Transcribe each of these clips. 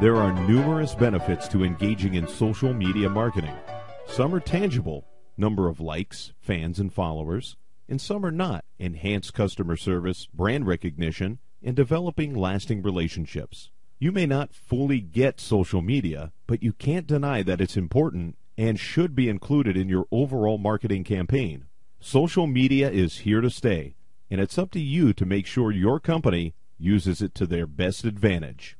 There are numerous benefits to engaging in social media marketing. Some are tangible number of likes, fans, and followers, and some are not enhanced customer service, brand recognition, and developing lasting relationships. You may not fully get social media, but you can't deny that it's important and should be included in your overall marketing campaign. Social media is here to stay, and it's up to you to make sure your company uses it to their best advantage.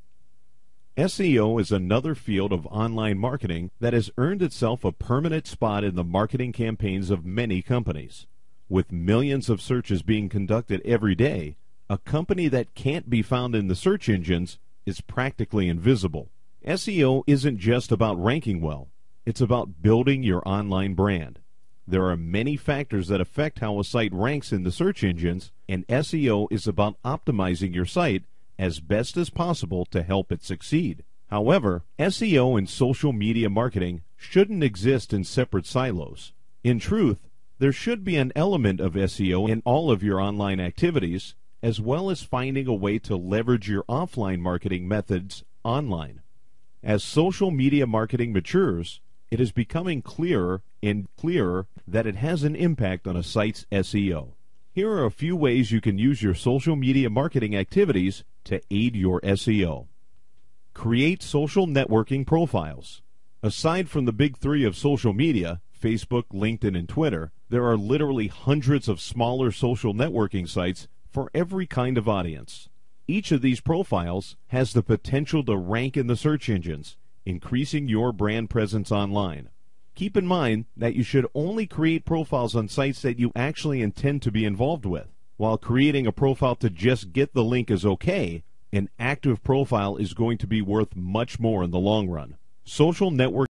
SEO is another field of online marketing that has earned itself a permanent spot in the marketing campaigns of many companies. With millions of searches being conducted every day, a company that can't be found in the search engines is practically invisible. SEO isn't just about ranking well, it's about building your online brand. There are many factors that affect how a site ranks in the search engines, and SEO is about optimizing your site as best as possible to help it succeed. However, SEO and social media marketing shouldn't exist in separate silos. In truth, there should be an element of SEO in all of your online activities, as well as finding a way to leverage your offline marketing methods online. As social media marketing matures, it is becoming clearer and clearer that it has an impact on a site's SEO. Here are a few ways you can use your social media marketing activities to aid your SEO. Create social networking profiles. Aside from the big three of social media, Facebook, LinkedIn, and Twitter, there are literally hundreds of smaller social networking sites for every kind of audience. Each of these profiles has the potential to rank in the search engines, increasing your brand presence online. Keep in mind that you should only create profiles on sites that you actually intend to be involved with. While creating a profile to just get the link is okay, an active profile is going to be worth much more in the long run. Social network